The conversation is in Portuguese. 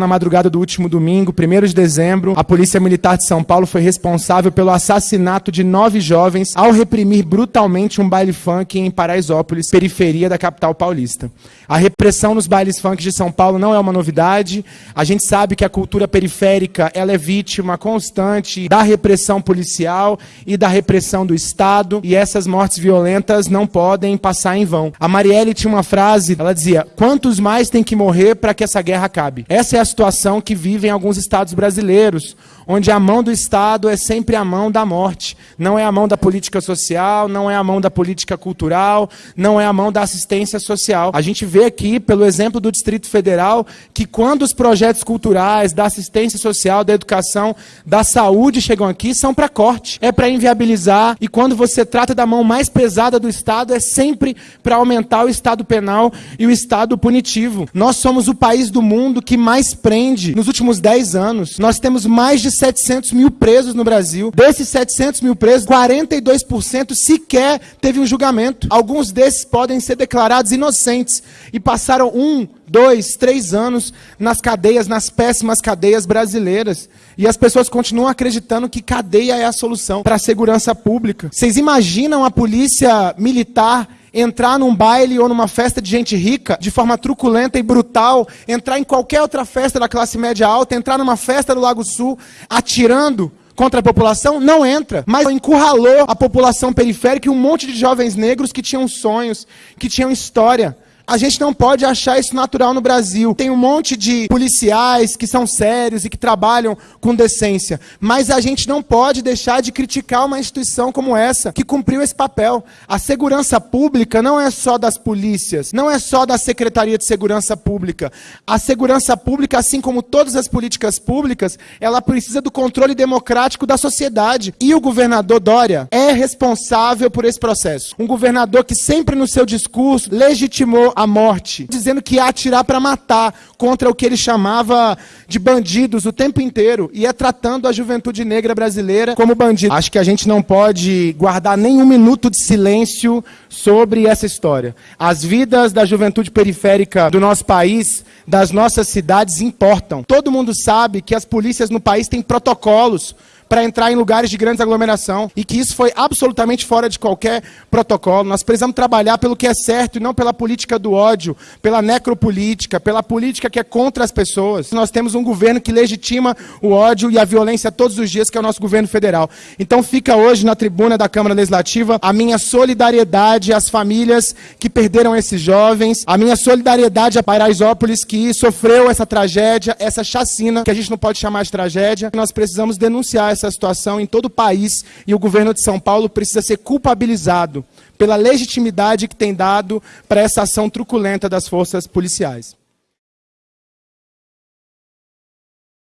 Na madrugada do último domingo, 1 de dezembro, a Polícia Militar de São Paulo foi responsável pelo assassinato de nove jovens ao reprimir brutalmente um baile funk em Paraisópolis, periferia da capital paulista. A repressão nos bailes funk de São Paulo não é uma novidade. A gente sabe que a cultura periférica ela é vítima constante da repressão policial e da repressão do Estado, e essas mortes violentas não podem passar em vão. A Marielle tinha uma frase, ela dizia: "Quantos mais tem que morrer para que essa guerra acabe?". Essa é a situação que vivem alguns estados brasileiros, onde a mão do Estado é sempre a mão da morte. Não é a mão da política social, não é a mão da política cultural, não é a mão da assistência social. A gente vê aqui, pelo exemplo do Distrito Federal, que quando os projetos culturais, da assistência social, da educação, da saúde chegam aqui, são para corte, é para inviabilizar. E quando você trata da mão mais pesada do Estado, é sempre para aumentar o Estado penal e o Estado punitivo. Nós somos o país do mundo que mais prende nos últimos 10 anos. Nós temos mais de 700 mil presos no Brasil. Desses 700 mil presos, 42% sequer teve um julgamento. Alguns desses podem ser declarados inocentes e passaram um, dois, três anos nas cadeias, nas péssimas cadeias brasileiras. E as pessoas continuam acreditando que cadeia é a solução para a segurança pública. Vocês imaginam a polícia militar entrar num baile ou numa festa de gente rica de forma truculenta e brutal, entrar em qualquer outra festa da classe média alta, entrar numa festa do Lago Sul atirando contra a população? Não entra. Mas encurralou a população periférica e um monte de jovens negros que tinham sonhos, que tinham história. A gente não pode achar isso natural no Brasil. Tem um monte de policiais que são sérios e que trabalham com decência. Mas a gente não pode deixar de criticar uma instituição como essa, que cumpriu esse papel. A segurança pública não é só das polícias, não é só da Secretaria de Segurança Pública. A segurança pública, assim como todas as políticas públicas, ela precisa do controle democrático da sociedade. E o governador Dória é responsável por esse processo. Um governador que sempre no seu discurso legitimou a morte, dizendo que ia atirar para matar contra o que ele chamava de bandidos o tempo inteiro, e é tratando a juventude negra brasileira como bandido. Acho que a gente não pode guardar nem um minuto de silêncio sobre essa história. As vidas da juventude periférica do nosso país, das nossas cidades, importam. Todo mundo sabe que as polícias no país têm protocolos para entrar em lugares de grande aglomeração e que isso foi absolutamente fora de qualquer protocolo. Nós precisamos trabalhar pelo que é certo e não pela política do ódio, pela necropolítica, pela política que é contra as pessoas. Nós temos um governo que legitima o ódio e a violência todos os dias, que é o nosso governo federal. Então fica hoje na tribuna da Câmara Legislativa a minha solidariedade às famílias que perderam esses jovens, a minha solidariedade a Paraisópolis que sofreu essa tragédia, essa chacina, que a gente não pode chamar de tragédia. Nós precisamos denunciar essa situação em todo o país e o governo de São Paulo precisa ser culpabilizado pela legitimidade que tem dado para essa ação truculenta das forças policiais.